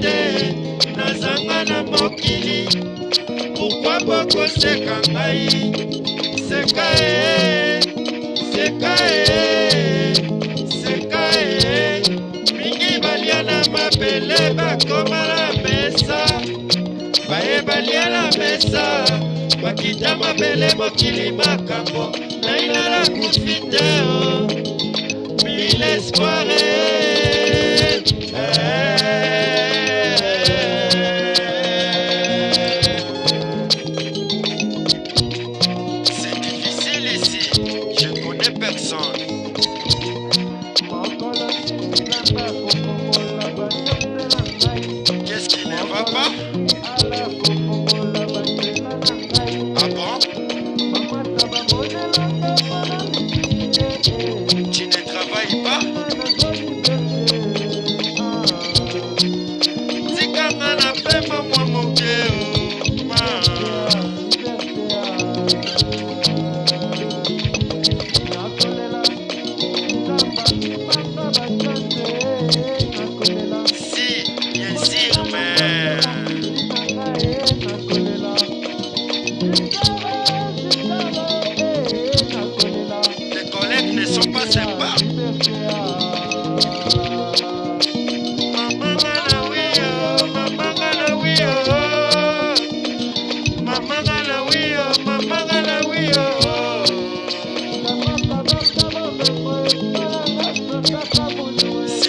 te nazanga na mokili pourkui bokoseka ngai. Seka e seka e seka e mingi balia na mabele bakoma na mesa. Baye balia na mesa. Bakita mabele mokili makambo. Nainala kufi te o mille espoire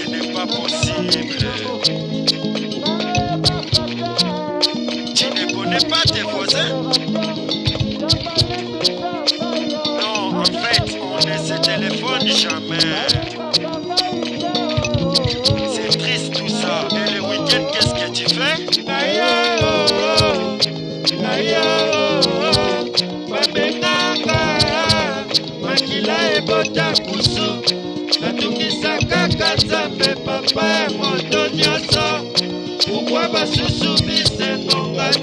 n'est pas possible. Natukisa kaka nzambe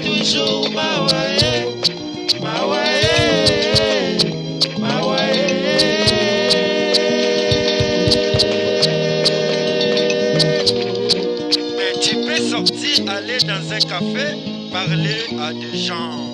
toujours Mais tu peux sortir, aller dans un café, parler à des gens.